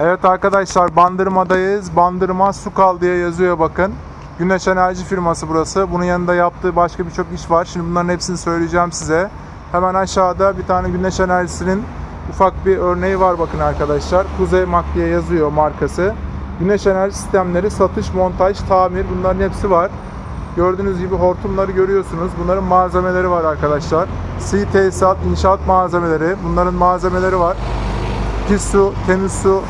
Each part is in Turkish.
Evet arkadaşlar Bandırma'dayız. Bandırma Sukal diye yazıyor bakın. Güneş enerji firması burası. Bunun yanında yaptığı başka birçok iş var. Şimdi bunların hepsini söyleyeceğim size. Hemen aşağıda bir tane güneş enerjisinin ufak bir örneği var bakın arkadaşlar. Kuzey Mak diye yazıyor markası. Güneş enerji sistemleri, satış, montaj, tamir bunların hepsi var. Gördüğünüz gibi hortumları görüyorsunuz. Bunların malzemeleri var arkadaşlar. Sığ tesisat, inşaat malzemeleri. Bunların malzemeleri var. Pis su, temiz su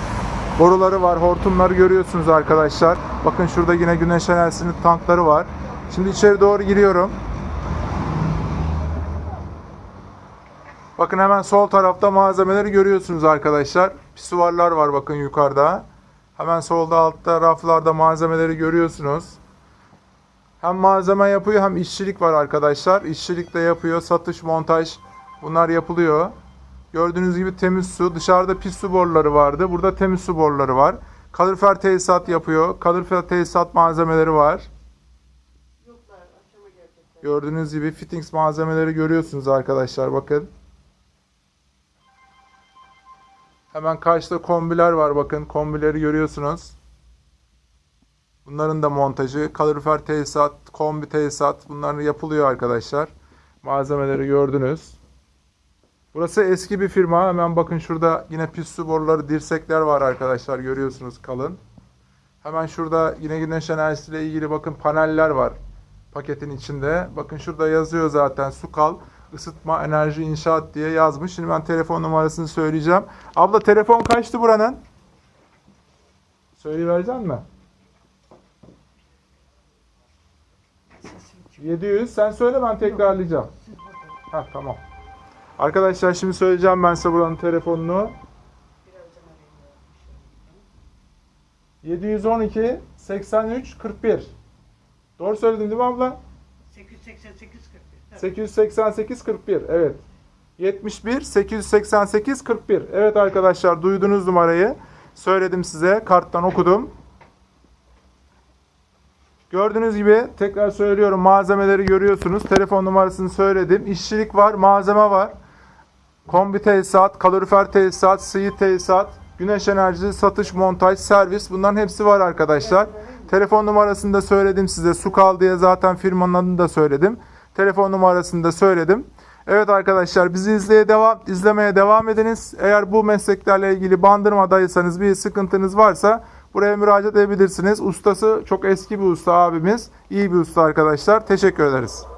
boruları var. Hortumları görüyorsunuz arkadaşlar. Bakın şurada yine güneş enerjisinin tankları var. Şimdi içeri doğru giriyorum. Bakın hemen sol tarafta malzemeleri görüyorsunuz arkadaşlar. Pisuvarlar var bakın yukarıda. Hemen solda altta raflarda malzemeleri görüyorsunuz. Hem malzeme yapıyor hem işçilik var arkadaşlar. İşçilik de yapıyor. Satış, montaj bunlar yapılıyor. Gördüğünüz gibi temiz su. Dışarıda pis su boruları vardı. Burada temiz su boruları var. Kalorifer tesisat yapıyor. Kalorifer tesisat malzemeleri var. Gördüğünüz gibi fittings malzemeleri görüyorsunuz arkadaşlar. Bakın. Hemen karşıda kombiler var. Bakın kombileri görüyorsunuz. Bunların da montajı, kalorifer tesisat, kombi tesisat bunlar yapılıyor arkadaşlar. Malzemeleri gördünüz. Burası eski bir firma. Hemen bakın şurada yine pis su boruları, dirsekler var arkadaşlar. Görüyorsunuz kalın. Hemen şurada yine güneş enerjisiyle ilgili bakın paneller var paketin içinde. Bakın şurada yazıyor zaten Sukal ısıtma enerji inşaat diye yazmış. Şimdi ben telefon numarasını söyleyeceğim. Abla telefon kaçtı buranın? Söyleyivereceksin mi? 700. Sen söyle ben tekrarlayacağım. Ha tamam. Arkadaşlar şimdi söyleyeceğim ben size buranın telefonunu. 712 83 41. Doğru söyledim değil mi abla? 888 41. 888 41. Evet. 71 888 41. Evet arkadaşlar duydunuz numarayı. Söyledim size. Karttan okudum. Gördüğünüz gibi tekrar söylüyorum malzemeleri görüyorsunuz. Telefon numarasını söyledim. İşçilik var, malzeme var. Kombi tesisat, kalorifer tesisat, sığ tesisat, güneş enerjisi, satış, montaj, servis bunların hepsi var arkadaşlar. Telefon numarasını da söyledim size. Sukal diye zaten firmanın adını da söyledim. Telefon numarasını da söyledim. Evet arkadaşlar bizi izleye devam, izlemeye devam ediniz. Eğer bu mesleklerle ilgili bandırmadaysanız bir sıkıntınız varsa buraya müracaat edebilirsiniz. Ustası çok eski bir usta abimiz. İyi bir usta arkadaşlar. Teşekkür ederiz.